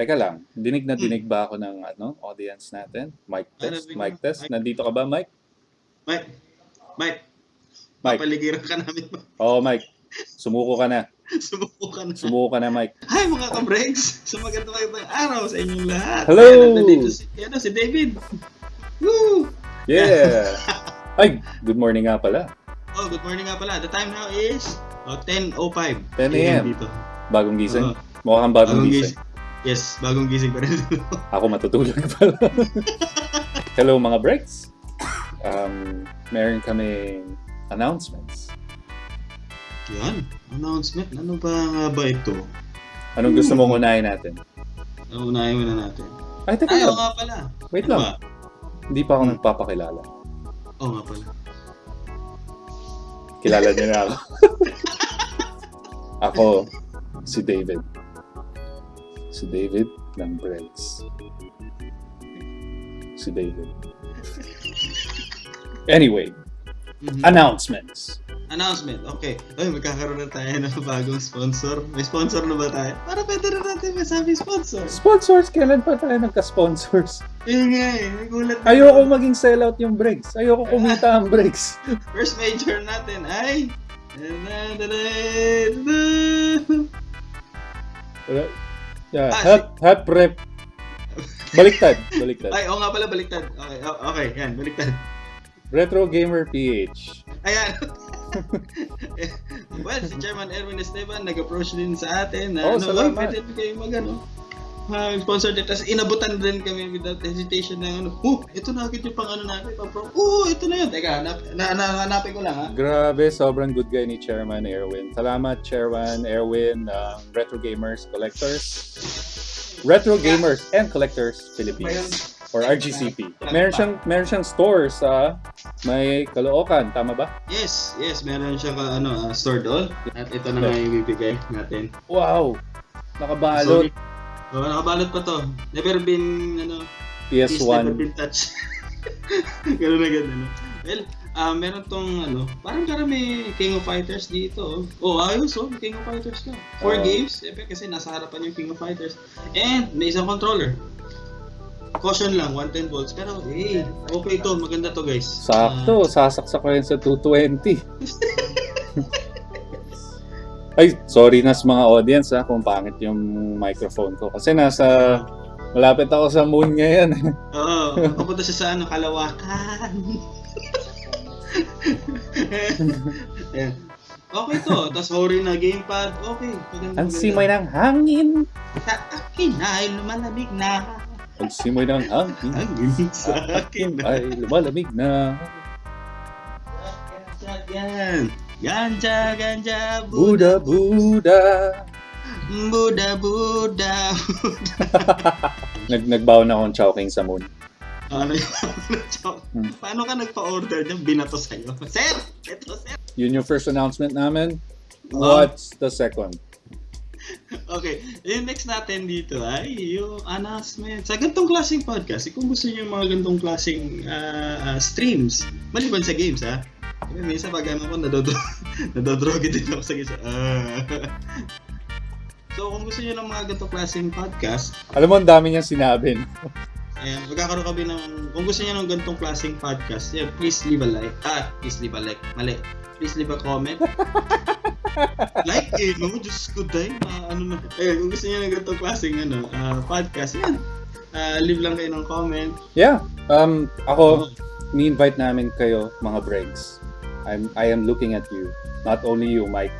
Teka lang, dinig na dinig ba ako ng ano, audience natin? Mic test, Ano, mic test. Nandito ka ba, Mike? Mike, Mike, Mike. papaligiran ka namin. Oo, Mike. Sumuko ka na. Sumuko ka na. Sumuko ka na, Mike. Hi mga ka-breaks! So magandang magandang araw sa inyong lahat. Hello! Ayan, nandito si, ano, si David. Woo! Yeah! Ay, good morning nga pala. Oh, good morning nga pala. The time now is oh, 10.05. 10 a.m.. dito. Bagong gising. Oo, Mukha kang bagong bagong gising. gising. Yes, bagong gising pa rin. Ako matutulog pala. Hello mga breaks. Um, meron kaming announcements. Yan, announcement. Ano ba nga ba ito? Anong gusto mong unahin natin? Ano, unahin muna natin. Ay, teka Ay, oo lang. nga pala. Wait Ano lang. ba? Hindi pa ako nagpapakilala. Oo nga pala. Kilala niyo na ako. ako, si David. Si David ng Breaks. Si David. Anyway, Mhm. announcements. Announcement. Okay. Ay, magkakaroon na tayo ng bagong sponsor. May sponsor na ba tayo? Para pwede na natin masabi sponsor. Sponsors, kailan pa tayo nagka-sponsors? Yun nga eh. Nagulat na Ayoko maging sellout yung breaks. Ayoko kumita ang breaks. First major natin ay... Yeah, Ah, help, help rep. Baliktad, baliktad. Ay, oo nga pala, baliktad. Okay, okay, yan, baliktad. Retro Gamer PH. Ayan. well, si Chairman Erwin Esteban nag-approach din sa atin na Oh, ano, salamat. "Uy, pwede kayo mag ano, mag-sponsor din. Tapos inabutan din kami without hesitation ng ano, oh, ito na agad yung pang ano natin, pang. Oh, ito na yun. Teka, hanap, na, na, hanapin ko lang ha. Grabe, sobrang good guy ni Chairman Erwin. Salamat, Chairman Erwin ng Retro Gamers Collectors. Retro Gamers and Collectors Philippines or RGCP. Meron siyang meron siyang store sa may Caloocan, tama ba? Yes, yes, meron siyang uh, ano, uh, store doon. At ito na nga yung ibibigay natin. Wow. Nakabalot Sorry. Oh, nakabalot pa to. Never been, ano, Please never PS1. been touched. Ganun na ganun. Well, ah meron tong ano, parang karami King of Fighters dito. Oh, oh ayos oh, King of Fighters ka. Four Oo. games, siyempre kasi nasa harapan yung King of Fighters. And may isang controller. Caution lang, 110 volts. Pero, eh, okay to, maganda to guys. Sakto, sasaksak ko yun sa 220. Ay, sorry na sa mga audience ha kung pangit yung microphone ko. Kasi nasa, malapit ako sa moon ngayon. Ah, Oo, papunta siya sa ano, kalawakan. Ayan. Okay to, tapos ori na gamepad, okay. Ang simoy ng hangin. Sa akin ay lumalamig na. Ang simoy ng hangin. Hangin sa akin. Ay, lumalamig na. Yan. Ganja, ganja, Buda, Buda. Buda, Buda. Nag nagbaon na akong chowking sa moon. Ano yun? Hmm. Paano ka nagpa-order niya? Binato sa'yo. Sir! Ito, sir! Yun yung first announcement namin. What's the second? Okay, yung next natin dito ay yung announcement. Sa gantong klaseng podcast, kung gusto niyo yung mga gantong klaseng ah, ah, streams, maliban sa games ha. Kasi minsan pag ano ko, nadodro nadodroge din ako sa games. Ah. so kung gusto niyo ng mga gantong klaseng podcast, Alam mo, ang dami niyang sinabi. Ayan, magkakaroon kami ng, kung gusto niyo ng ganitong klaseng podcast, yeah, please leave a like. Ah, please leave a like. Mali. Please leave a comment. like eh, no? Diyos ko, day. Ma, ano na. Ayun, kung gusto niyo ng ganitong klaseng ano, ah, podcast, yan. Ah, leave lang kayo ng comment. Yeah. Um, ako, ni-invite namin kayo, mga breaks. I'm, I am looking at you. Not only you, Mike.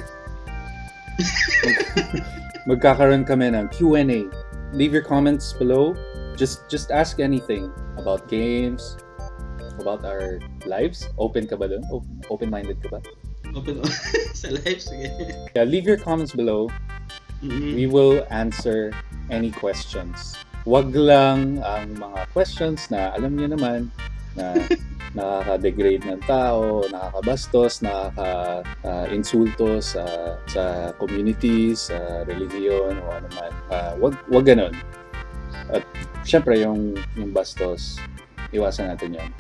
Magkakaroon kami ng Q&A. Leave your comments below. Just just ask anything about games, about our lives. Open ka ba? O- Open-minded ka ba? Open sa live, sige. Yeah, leave your comments below. Mm-mm. We will answer any questions. Wag lang ang mga questions na alam niyo naman na nakaka-degrade ng tao, nakakabastos, nakaka-insulto sa sa community, sa religion o ano man. Ah, wag wag ganun. At syempre yung yung bastos, iwasan natin 'yon.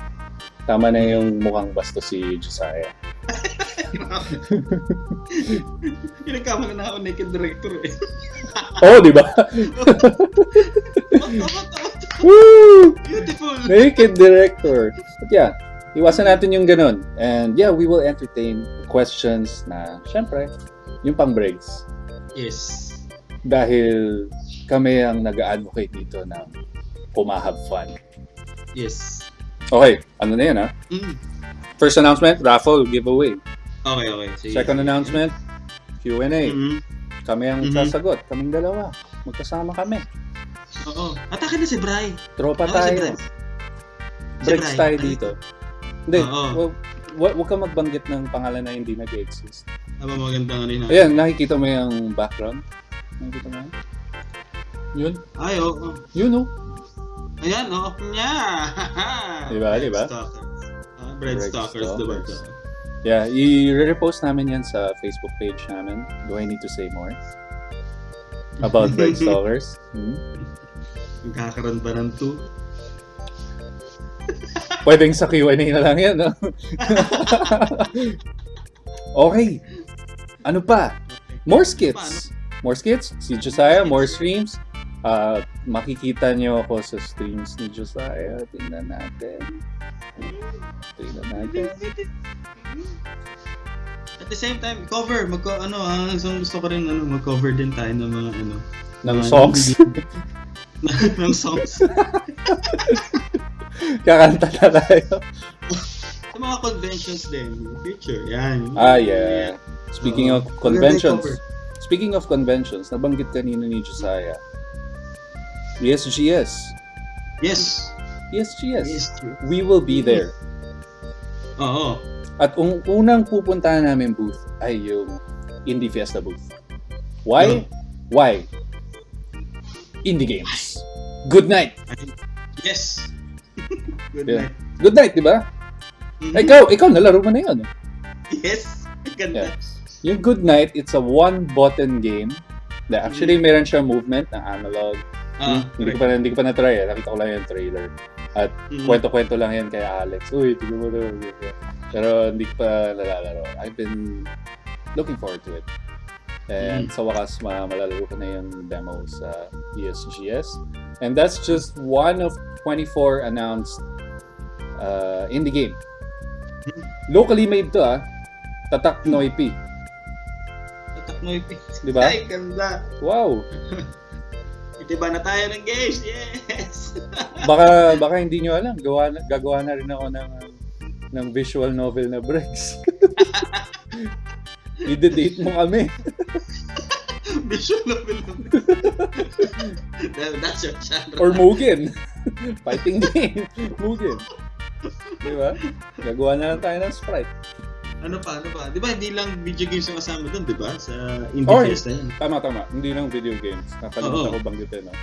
Tama na yung mukhang bastos si Josiah. Pinagkama na ako naked director eh. oh, di ba? Woo! Beautiful! Naked director. Yeah, iwasan natin yung ganun. And yeah, we will entertain questions na, syempre, yung pang breaks. Yes. Dahil kami ang nag-advocate dito ng pumahab fun. Yes. Okay, ano na yan ha? Mm. First announcement, raffle giveaway. Okay, okay. Sige. Second announcement, Q&A. Mhm. Kami ang Mhm. sasagot. Kaming dalawa. Magkasama kami. Oo. Atake na si Bry. Tropa tayo. Si Bry. tayo Ay, dito. Hindi, wag, wag, wag ka magbanggit ng pangalan na hindi nag-exist. Aba magandang ano yun. ah. Ayan, nakikita mo yung background? Nakikita mo yan? Yun? Ay, oo. Yun oh. Ayan, oo. Nya! Diba, diba? Stalkers. Ah, Bread Bread Stalkers, diba? Yeah, i-repost namin yan sa Facebook page namin. Do I need to say more? About Bread Stalkers? Hmm? Magkakaroon ba ng two? Pwedeng sa Q&A na lang yan, no? okay. Ano pa? More skits. More skits. Si Josiah, more streams. Ah, makikita niyo ako sa streams ni Josiah. Tingnan natin. Tingnan natin. At the same time, cover, mag ano, ah, isang gusto ko rin ano, mag-cover din tayo ng mga ano, Ng songs. ng songs. Kakanta na tayo. Sa mga conventions din, future, yan. Ah, yeah. Speaking Oo. of conventions. Speaking of conventions, nabanggit kanina ni Josiah. ESGS. Yes. ESGS. Yes. true. We will be there. Oo. At un- unang pupuntahan namin booth ay yung Indie Fiesta booth. Why? Why? Indie games. Good night. Yes. Good Yeah. night. Good night, di ba? Mhm. Ikaw, ikaw nalaro mo na yun. Yes. Ganda. Yeah. Yung Good Night, it's a one-button game. Na actually, meron siya movement na analog. Ah, hindi ko pa hindi ko pa na-try eh. Nakita ko lang yung trailer. Mhm. Kwento-kwento lang yan kay Alex. Uy, tignan mo na. Pero hindi ko pa nalalaro. I've been looking forward to it. And Mm. sa wakas, ma malalaro ko na yung demo sa ESGS. And that's just one of 24 announced uh, indie game. Mm. Locally made to ah. Tatak Noipi. Tatak yung Di ba? Ay, ganda. Wow. Itiba na tayo ng games. Yes. Baka baka hindi nyo alam, gawa na, gagawa na rin ako ng ng visual novel na breaks. I-date mo kami. Visual novel naman. That- That's your genre. Or Mugen. Fighting game. Mugen. Di ba? Gagawa na lang tayo ng sprite. Ano pa, ano pa? Di ba hindi lang video games yung kasama doon, di ba? Sa Indie Or- Fiesta yan. Tama, tama. Hindi lang video games. Nakalimutan ko banggitin. No?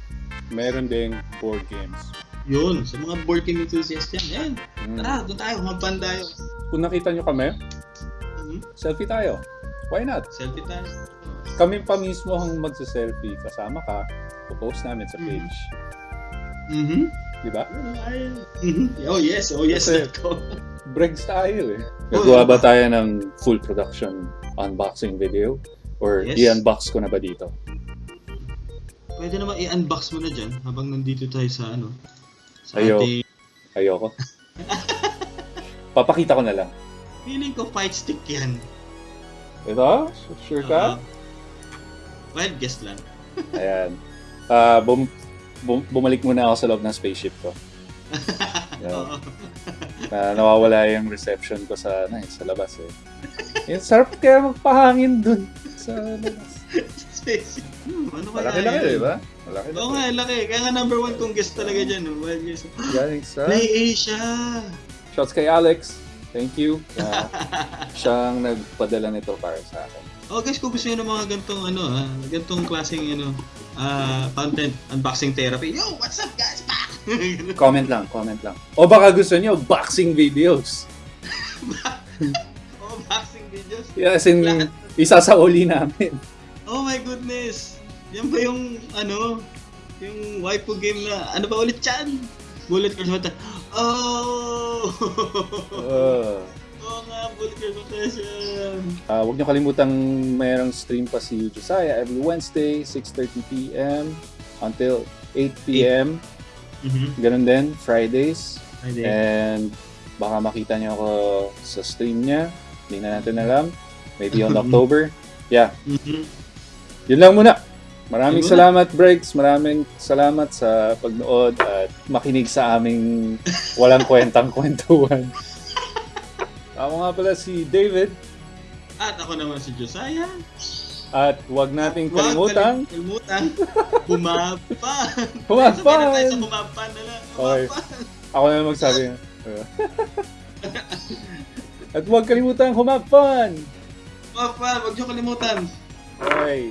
Meron ding board games. Yun, sa mga board game enthusiast yan. Yan, Mm. tara, doon tayo, humagpan tayo. Kung nakita nyo kami, Mhm. selfie tayo. Why not? Selfie tayo. Kami pa mismo ang magsa-selfie. Kasama ka. Post namin sa Mhm. page. Mhm. Di ba? Mhm. Oh yes, oh yes, Kasi- tayo eh. Oo, Gagawa ba tayo ng full production unboxing video? Or Yes. i-unbox ko na ba dito? Pwede naman i-unbox mo na dyan habang nandito tayo sa ano. Sa Ayo. ating... Ayoko. Papakita ko na lang. Feeling ko fight stick yan. Ito? Sure ka? Uh, well, guess lang. Ayan. Ah, bum- bum- bumalik muna ako sa loob ng spaceship ko. Oo. Na nawawala yung reception ko sa na, sa labas eh. Yung sarap kaya magpahangin dun sa labas. Hmm, ano kaya Malaki-laki, yun? di ba? Malaki Oo nga, laki. Kaya nga number one kong guest talaga dyan. No? Well, yes. Galing sa... Play Asia! Shots kay Alex. Thank you. na siyang nagpadala nito para sa akin. Oh guys, kung gusto nyo ng mga gantong ano ha, gantong klaseng ano, ah content, unboxing therapy. Yo, what's up guys? Back! Comment lang, comment lang. O baka gusto niyo boxing videos. oh, boxing videos. Yeah, as in, Lahat. isa sa uli namin. Oh my goodness! Yan ba yung, ano, yung waifu game na, ano ba ulit yan? Bullet Mata. Oh! Uh, Ah, huwag niyo kalimutang mayroong stream pa si Josiah every Wednesday, 6.30pm until 8pm. Mhm. Ganun din, Fridays. Friday. And baka makita niyo ako sa stream niya. Hindi na natin alam. Maybe on October. Yeah, Mhm. yun lang muna. Maraming Yun muna. salamat, Breaks. Maraming salamat sa pagnood at makinig sa aming walang kwentang kwentuhan. Ako nga pala si David. At ako naman si Josiah. At huwag nating Huwag kalimutang Kalimutan. Humapan. Humapan! Sabay na tayo sa humapan na lang. Okay. Humapan. Ako na lang magsabi. At huwag kalimutan humap fun! Humapan. Huwag niyo kalimutan. Okay.